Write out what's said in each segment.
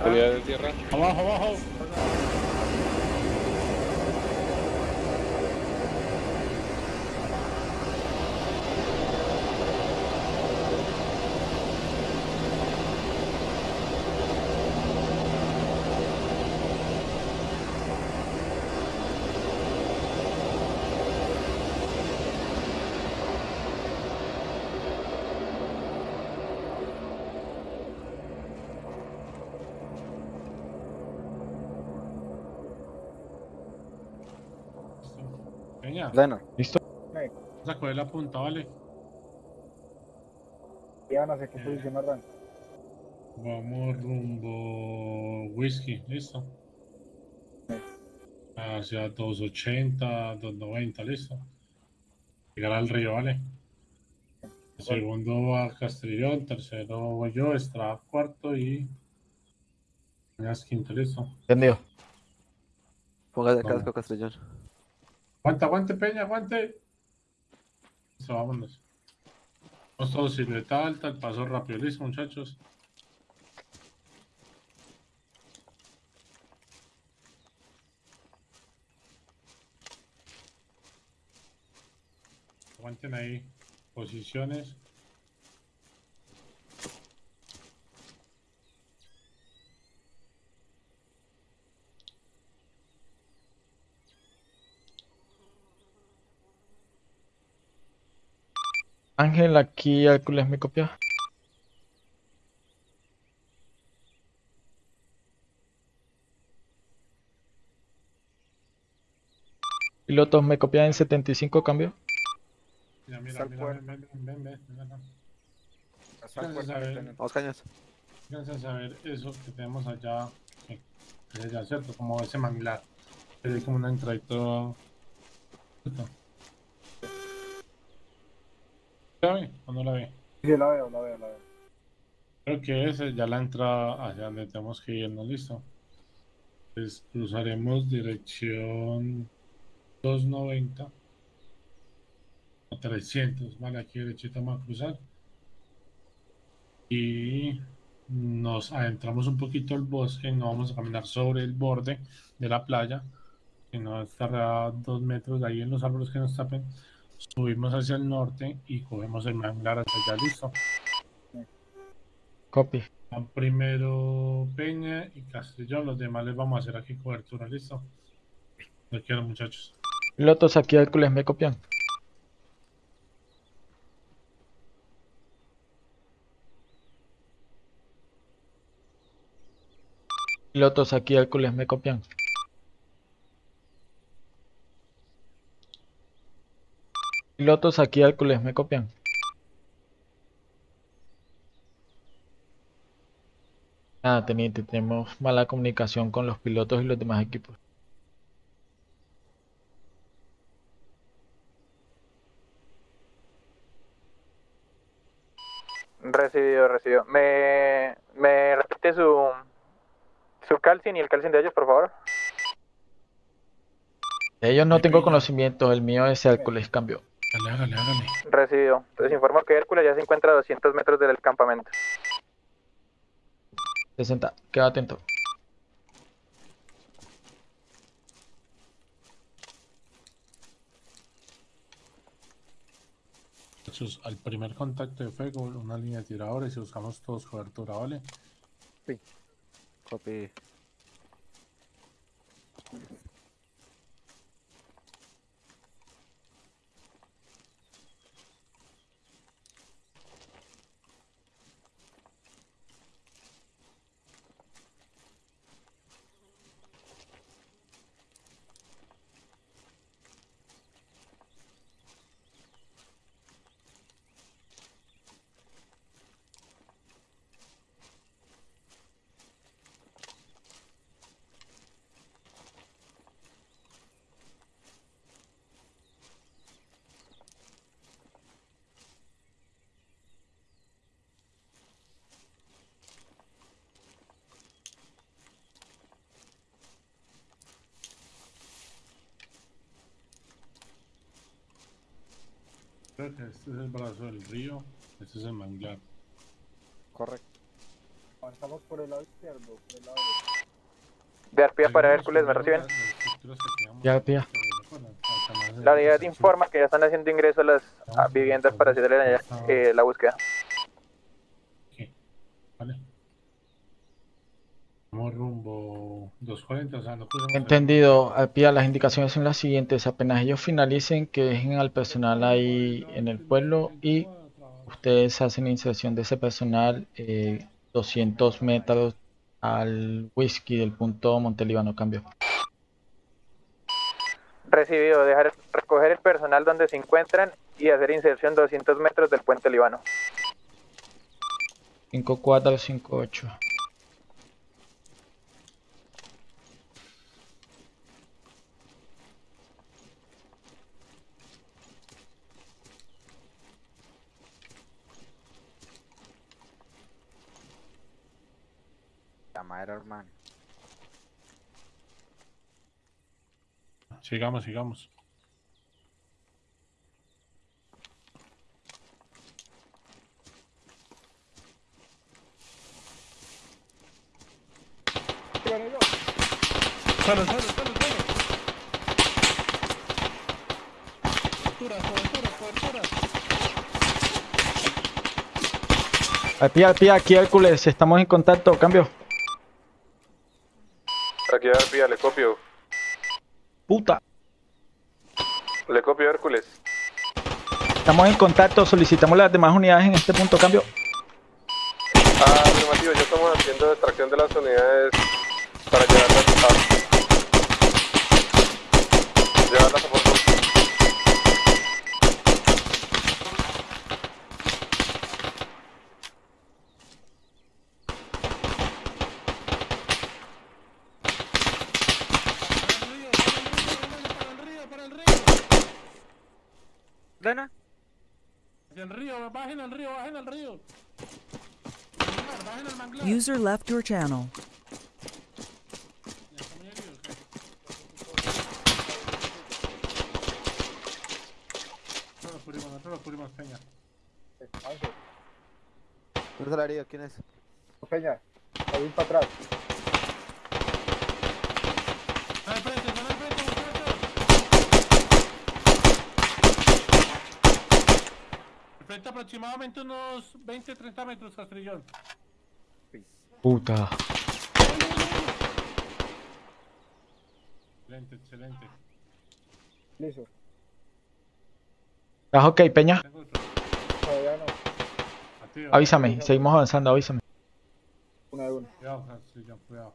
Salida de tierra. Abajo, abajo. Peña, Lena, ¿listo? Saco de la punta, ¿vale? ya no sé qué posición arranca. Vamos rumbo whisky, ¿listo? Hacia 280, 290, ¿listo? Llegar al río, ¿vale? El segundo va a Castrillón, tercero voy yo, Estrada cuarto y... Peñas quinto, ¿listo? Entendido. Póngase el casco, Castellón. Aguanta, aguante, Peña, aguante. Listo, vámonos. Vamos todos silueta alta, el paso rápido, listo, muchachos. Aguanten ahí posiciones. Ángel, aquí Hércules me copia. Pilotos me copian en 75 cambio. Mira, mira, mira, ven, ven, ven, ven, ven. Vamos, cañas. Alcanzas a ver eso que tenemos allá, que que es allá, ¿cierto? Como ese manglar. Es como una entradita. ¿cierto? ¿La ve o no la ve? Sí, la veo, la veo, la veo. Creo que esa es ya la entrada hacia donde tenemos que irnos, listo. Pues cruzaremos dirección 290 a 300, vale, aquí derechito vamos a cruzar. Y nos adentramos un poquito al bosque, no vamos a caminar sobre el borde de la playa, sino estar a dos metros de ahí en los árboles que nos tapen. Subimos hacia el norte y cogemos el manglar hacia allá, listo. Copy. Van primero Peña y Castellón, los demás les vamos a hacer aquí cobertura, ¿listo? Lo quiero muchachos. Pilotos aquí Hércules me copian. Pilotos aquí Hércules me copian. Pilotos aquí Hércules me copian. Nada, teniente, tenemos mala comunicación con los pilotos y los demás equipos. Recibido, recibido. ¿Me, me repite su, su calcin y el calcin de ellos, por favor? De ellos no tengo conocimiento, el mío es Hércules, cambio. Hágale, hágale, hágale. Recibido. Entonces informo que Hércules ya se encuentra a 200 metros del campamento. 60, queda atento. Al primer contacto de fuego, una línea de tiradores y buscamos todos cobertura, ¿vale? Copy. Este es el brazo del río, este es el manglar. Correcto. Avanzamos por el lado izquierdo, por el lado De Arpía para Hércules, ¿me reciben? las- las estructuras que teníamos Ya, tía. La unidad informa que ya están haciendo ingreso a las viviendas para hacer la, eh, la búsqueda. Vale. Vamos rumbo 240, o sea, no cruzamos el- Entendido, Alpía, las indicaciones son las siguientes. Apenas ellos finalicen, que dejen al personal ahí en el pueblo y ustedes hacen inserción de ese personal eh, 200 metros al whisky del punto Montelíbano. Cambio. Recibido, dejar recoger el personal donde se encuentran y hacer inserción 200 metros del puente Líbano. 5458. hermano. Sigamos, sigamos. Suelo, suelo, suelo. Cobertura, cobertura, cobertura. Alpía, Alpía, aquí Hércules, estamos en contacto. Cambio. Aquí Arpía, le copio. Puta. Le copio Hércules. Estamos en contacto, solicitamos las demás unidades en este punto. Cambio. Ah, afirmativo, ya estamos haciendo extracción de las unidades para llevarlas a... Llevarlas a Porto. Para el río, para el río, para el río. ¿Dana? Hacia el río, bajen al río, bajen al río. Manglar, Bajen al manglar. User left your channel. Peña. ¿Quién es? Peña, ahí para atrás. Al frente, van al frente, muchachos. Al frente aproximadamente unos 20-30 metros, Castrillón. Puta. Excelente, excelente. Listo. ¿Estás ok, Peña? Todavía no. Activo. Avísame, seguimos avanzando, avísame. Una de una. Cuidado, Castrillón, cuidado.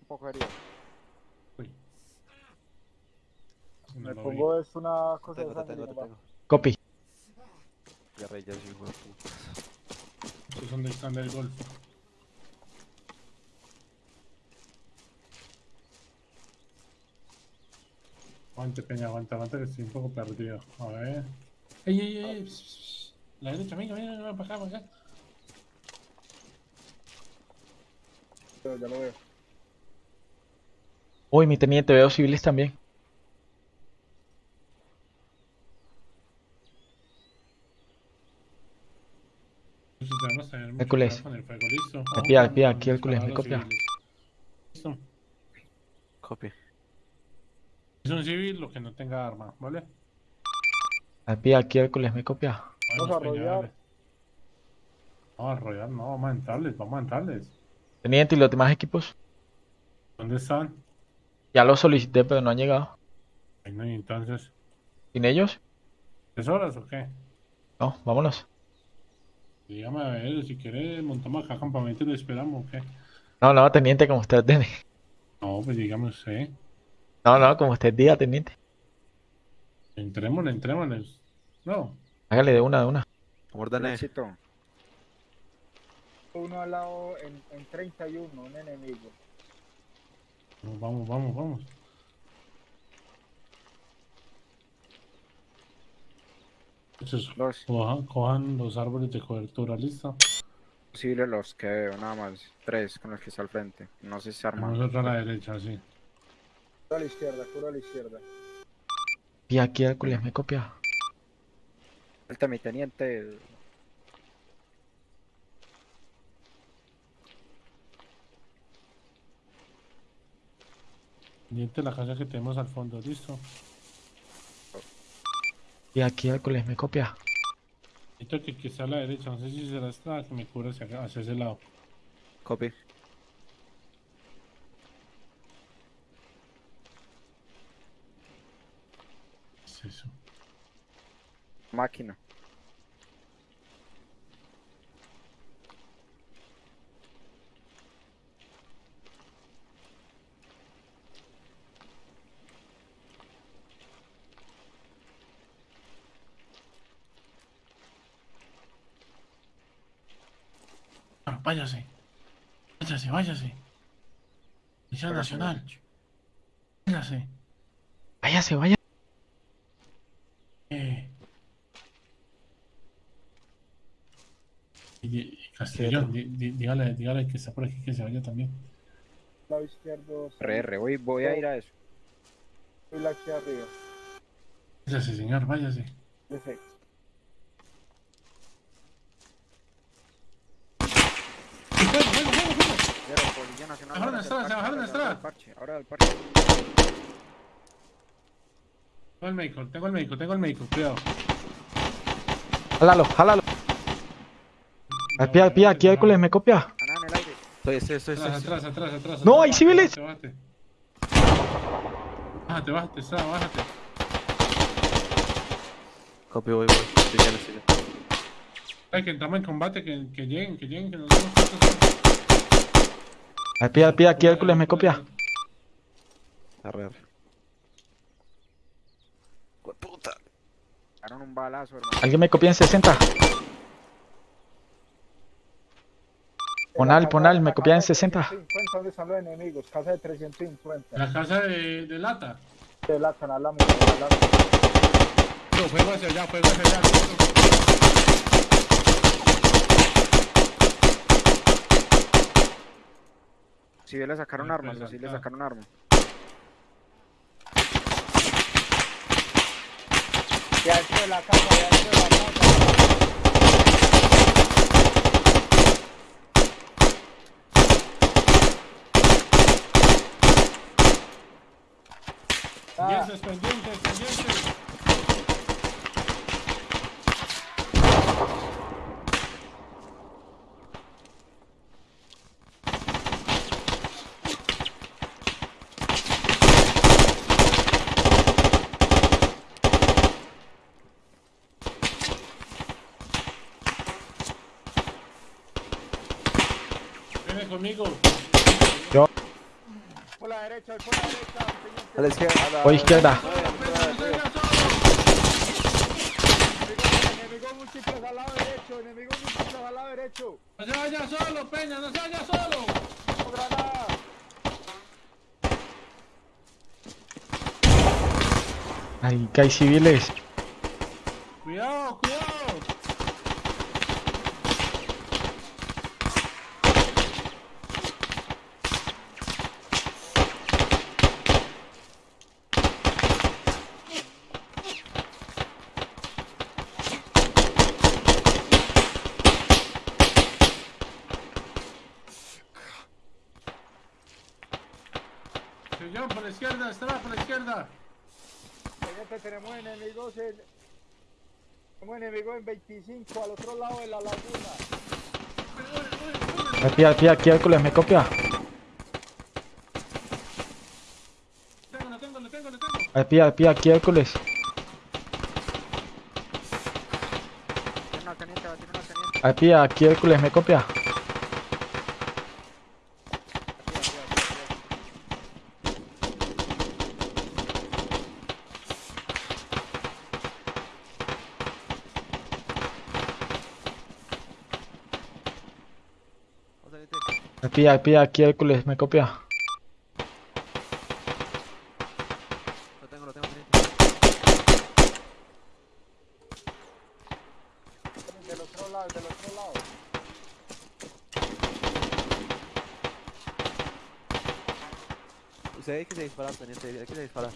Un poco herido. Uy. Me pongo es una cosa Tengo, de sangre. Copy. Ya rey, ya soy hijo de puta. vi. Estos son del stand del Golfo. Aguante, Peña, aguanta, aguanta que estoy un poco perdido. A ver. ¡Ey, ey, ey! pss, pss. La derecha, venga, venga, venga, para acá, para acá. Pero ya lo veo. Uy, mi teniente, veo civiles también. Tener mucho Hércules. cuidado con el fuego, listo. Al pie, al pie, Vamos a aquí Hércules, me a copia. civiles. Listo. Copy. Es un civil lo que no tenga arma, ¿vale? Al pie, aquí Hércules, me copia. Vamos a Peña, rodear. dale. Vamos a rodear, no, vamos a entrarles, vamos a entrarles. Teniente, ¿y los demás equipos? ¿Dónde están? Ya los solicité, pero no han llegado. Ay, no, y entonces, ¿Sin ellos? ¿tres horas o qué? No, vámonos. Dígame a ver, si quiere montamos acá campamento y lo esperamos, ¿o qué? No, no, teniente, como usted tiene. No, pues dígame usted. No, no, como usted diga, teniente. Entrémosle, entrémosle. No, Hágale de una, de una. Éxito. Uno al lado en, en 31, un enemigo. vamos, vamos, vamos. Entonces, Los cojan, cojan los árboles de cobertura, ¿listo? civiles los que veo, nada más. Tres con los que está al frente. No sé si se arman. Vamos a la derecha, sí. Cura a la izquierda, cura a la izquierda. Y aquí Hércules, me copia. Falta mi teniente. Pendiente de la casa que tenemos al fondo, listo. Y aquí Hércules me copia. Necesito que, que esté a la derecha, no sé si será esta que me cubra hacia, acá- hacia ese lado. Copy. ¿Qué es eso? Máquina. Váyase. Váyase, váyase. Misión Nacional. Váyase. Váyase, vaya. Eh. Castellón, dígale, dígale que está por aquí que se vaya también. Lado izquierdo. RR, voy, voy a ir a eso. Y la aquí arriba. Váyase, señor, váyase. Ese. ¡Fuego, fuego, fuego, fuego! Nacional. Bajaron la estrada, se bajaron del estrada. Ahora del parche. Tengo el médico, tengo el médico, tengo el médico, cuidado. Jálalo, jálalo. Aquí, aquí, aquí Hércules me copia. Ana en el aire. Estoy, estoy, estoy, Atrás, estoy. atrás, atrás, atrás. No, hay civiles. Bájate, bájate. Bájate, bájate, Estrada, bájate. Copy, voy, voy. Estoy ya, estoy ya. Ay, que entramos en combate, que, que lleguen, que lleguen, que nos demos cuenta. Aquí, aquí, aquí Hércules me copia. Arre, arre. Puta. Un balazo, hermano. Alguien me copia en 60. Ponal, ponal, me copia en 60. 350, ¿dónde están los enemigos? Casa de 350. La casa de, de lata. De la canal la de la No, fuego hacia allá, fuego hacia allá. Si le sacaron armas, si le ah. sacaron armas. Ya dentro de la casa, ya dentro de la casa. Ah, Pendientes, pendientes, pendientes. Conmigo. por la derecha, por la derecha. A la izquierda. a la- Voy izquierda. Solo, Peña, no salga solo. Enemigo, enemigo múltiples al lado derecho, enemigo múltiples al lado derecho. No se vaya solo, Peña, no se vaya solo. ¡Oh, granada! Ahí que hay civiles. Cuidado, cuidado. Señor, por la izquierda, está por la izquierda. Pendiente, tenemos enemigos en... Tenemos enemigos en 25 al otro lado de la laguna. Aquí, aquí, aquí Hércules me copia. Tengo, lo tengo, lo tengo, lo tengo. Aquí, aquí, aquí Hércules. Teniente, teniente. Aquí Hércules me copia. Aquí, aquí, aquí, aquí. Aquí, aquí, aquí Hércules me copia. Lo tengo, lo tengo. Del otro lado, del otro lado. Usted hay que se disparar, teniente, hay que se disparar.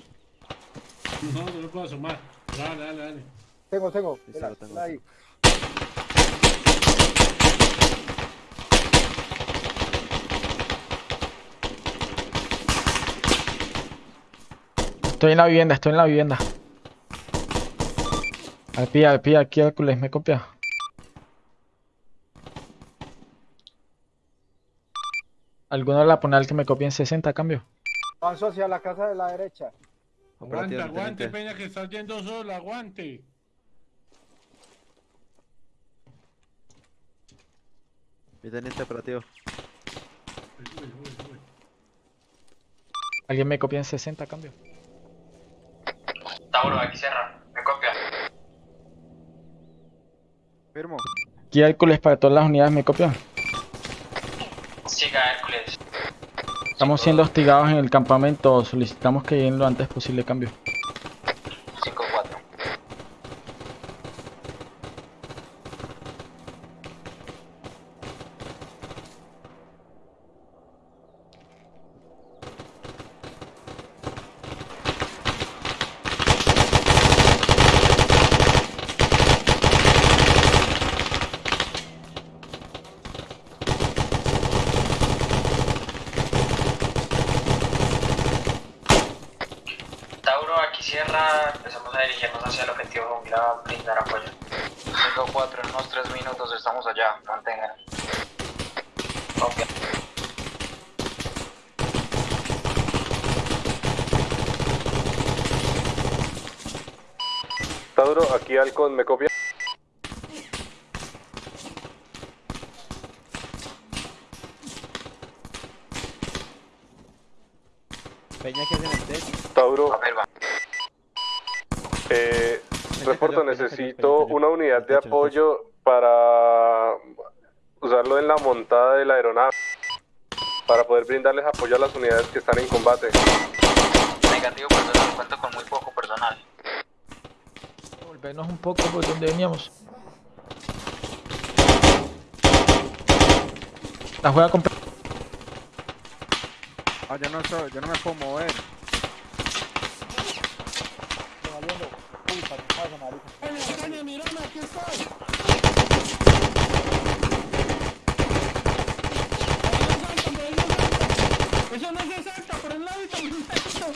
No, no me puedo asomar. Dale, dale, dale. Tengo, tengo. Sí, sí, lo tengo. ahí. Estoy en la vivienda, estoy en la vivienda. Al pie, al pie, aquí Hércules, me copia. ¿Alguno de la ponal que me copie en 60 a cambio? Avanzo hacia la casa de la derecha. Aguante, aguante. Peña, que estás yendo solo, aguante. Mi teniente operativo. Uy, uy, uy, uy. ¿Alguien me copia en 60 a cambio? Tauro, aquí cierra. Me copia. Firmo. Aquí Hércules para todas las unidades, ¿me copian? Siga Hércules. Estamos siendo hostigados en el campamento, solicitamos que lleguen lo antes posible cambio. 5-4. Tauro, Empezamos a dirigirnos hacia el objetivo jungla, brindar apoyo. 5-4, en unos 3 minutos estamos allá. Mantengan. Copia. Tauro, aquí Halcón, ¿me copia? Peña que es en el techo. Tauro, A ver, va. eh, Peña reporto, cayó, Peña cayó, necesito Peña cayó. una unidad para usarlo en la montada de la aeronave. Para poder brindarles apoyo a las unidades que están en combate. Negativo personal, cuento con muy poco personal. Volvernos un poco por donde veníamos. La juega con... Ah, yo no soy, yo no me puedo mover. Estoy valiendo. Uy, para mírame, aquí estoy. Eso no se salta, por el ladito, por el ladito.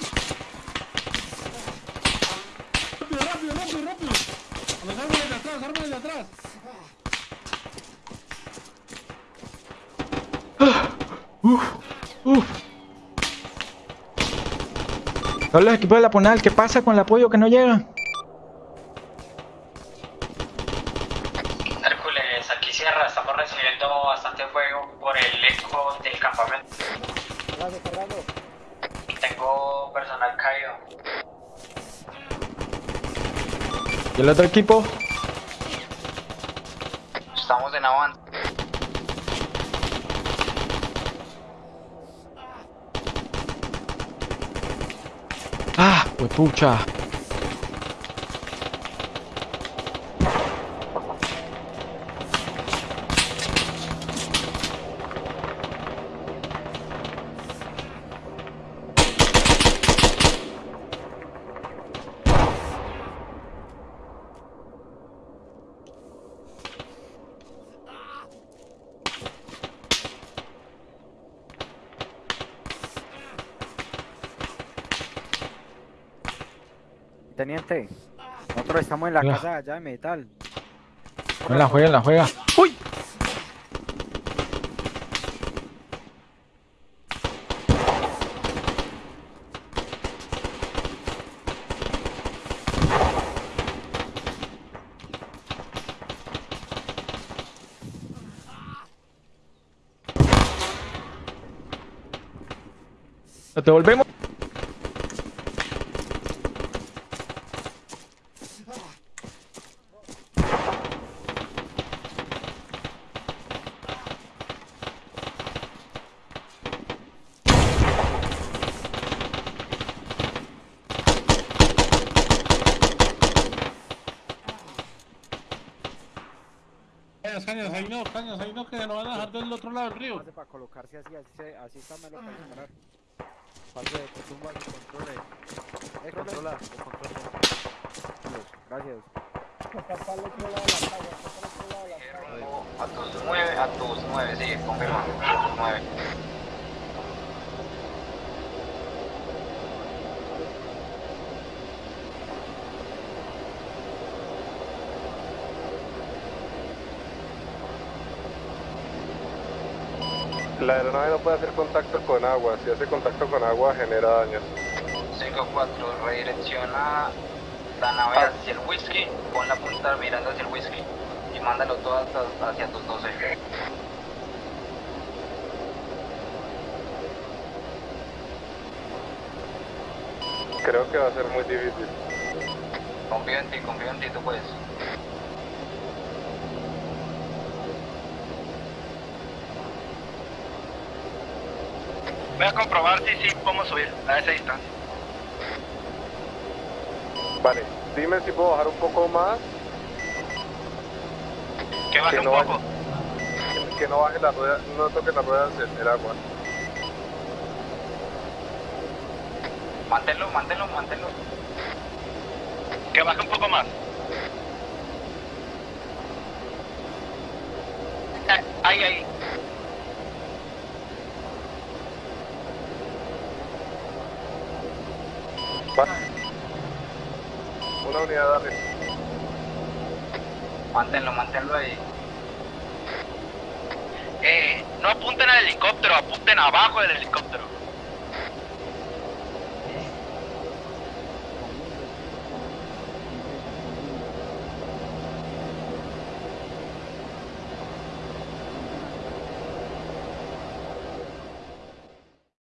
Rápido, rápido, rápido, rápido. A los árboles de atrás, árboles de atrás. Todos los equipos de la Ponal, ¿qué pasa con el apoyo que no llega? Hércules, aquí cierra. Estamos recibiendo bastante fuego por el eco del campamento. Cargando, cargando. Tengo personal caído. ¿Y el otro equipo? Estamos en avance. Ah, pues pucha. Teniente, nosotros estamos en la casa allá de metal. No la juega, la juega. ¡Uy! Nos devolvemos. Cañas, cañas, ahí no, cañas, ahí no, que se nos van a dejar del otro lado del río. Pase para colocarse así, así, así está me lo puede disparar. Pase, que tumba, que controle. Eh, controla. Dios, Gracias. está para otro lado de la calle, está para el otro lado de la. Rumbo a tus 9, a tus 9, sí, confirma, a tus 9. La aeronave no puede hacer contacto con agua. Si hace contacto con agua genera daños. 5-4, redirecciona la nave hacia el whisky, pon la punta mirando hacia el whisky y mándalo todo hasta hacia tus 12. Creo que va a ser muy difícil. Confío en ti, confío en ti, tú puedes. Voy a comprobar si sí podemos subir a esa distancia. Vale, dime si puedo bajar un poco más. Que baje Que un poco. Que no baje la rueda, no toque las ruedas el, el agua. Manténlo, manténlo, manténlo. Que baje un poco más. Ahí, ahí. Va. Una unidad dale. Manténlo, manténlo ahí. Eh, no apunten al helicóptero, apunten abajo del helicóptero.